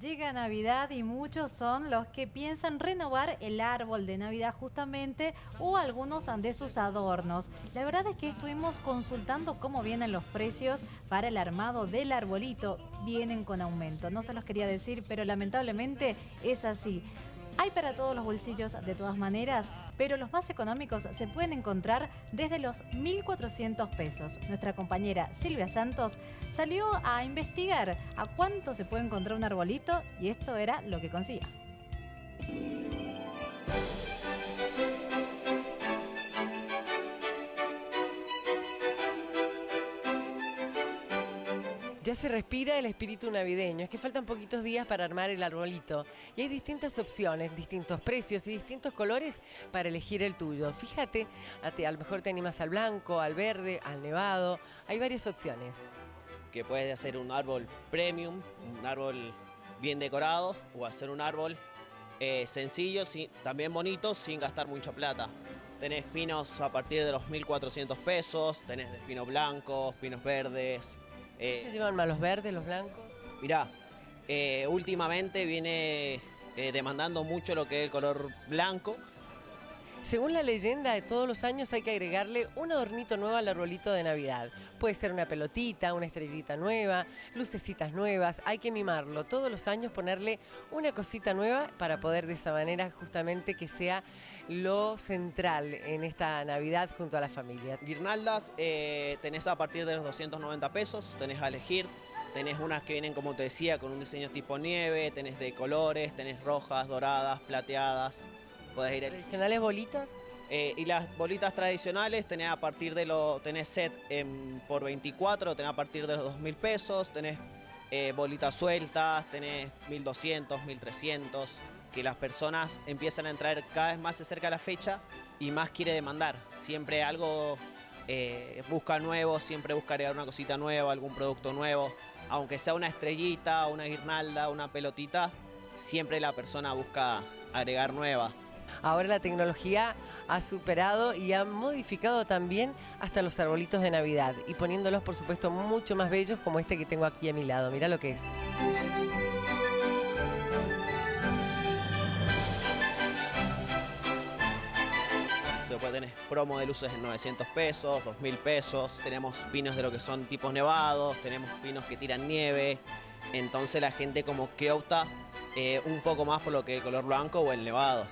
Llega Navidad y muchos son los que piensan renovar el árbol de Navidad justamente o algunos de sus adornos. La verdad es que estuvimos consultando cómo vienen los precios para el armado del arbolito. Vienen con aumento, no se los quería decir, pero lamentablemente es así. Hay para todos los bolsillos de todas maneras, pero los más económicos se pueden encontrar desde los 1.400 pesos. Nuestra compañera Silvia Santos salió a investigar a cuánto se puede encontrar un arbolito y esto era lo que consiguió. Ya se respira el espíritu navideño, es que faltan poquitos días para armar el arbolito y hay distintas opciones, distintos precios y distintos colores para elegir el tuyo. Fíjate, a, lo mejor te animas al blanco, al verde, al nevado, hay varias opciones. Que puedes hacer un árbol premium, un árbol bien decorado o hacer un árbol eh, sencillo, también bonito, sin gastar mucha plata. Tenés pinos a partir de los 1.400 pesos, tenés de blancos, pinos verdes, eh, ¿Se llevan más los verdes, los blancos? Mirá, eh, últimamente viene eh, demandando mucho lo que es el color blanco. Según la leyenda, de todos los años hay que agregarle un adornito nuevo al arbolito de Navidad. Puede ser una pelotita, una estrellita nueva, lucecitas nuevas, hay que mimarlo. Todos los años ponerle una cosita nueva para poder de esa manera justamente que sea lo central en esta Navidad junto a la familia. Guirnaldas eh, tenés a partir de los 290 pesos, tenés a elegir. Tenés unas que vienen, como te decía, con un diseño tipo nieve, tenés de colores, tenés rojas, doradas, plateadas. Podés ir ¿Tradicionales bolitas? Eh, y las bolitas tradicionales tenés a partir de lo, tenés set por 24, tenés a partir de los 2.000 pesos, tenés eh, bolitas sueltas, tenés 1.200, 1.300 que las personas empiezan a entrar cada vez más cerca de la fecha y más quiere demandar. Siempre algo eh, busca nuevo, siempre busca agregar una cosita nueva, algún producto nuevo. Aunque sea una estrellita, una guirnalda, una pelotita, siempre la persona busca agregar nueva. Ahora la tecnología ha superado y ha modificado también hasta los arbolitos de Navidad y poniéndolos por supuesto mucho más bellos como este que tengo aquí a mi lado. Mira lo que es. Después tenés promo de luces en 900 pesos, 2000 pesos. Tenemos pinos de lo que son tipos nevados, tenemos pinos que tiran nieve. Entonces la gente como que opta eh, un poco más por lo que el color blanco o el nevado.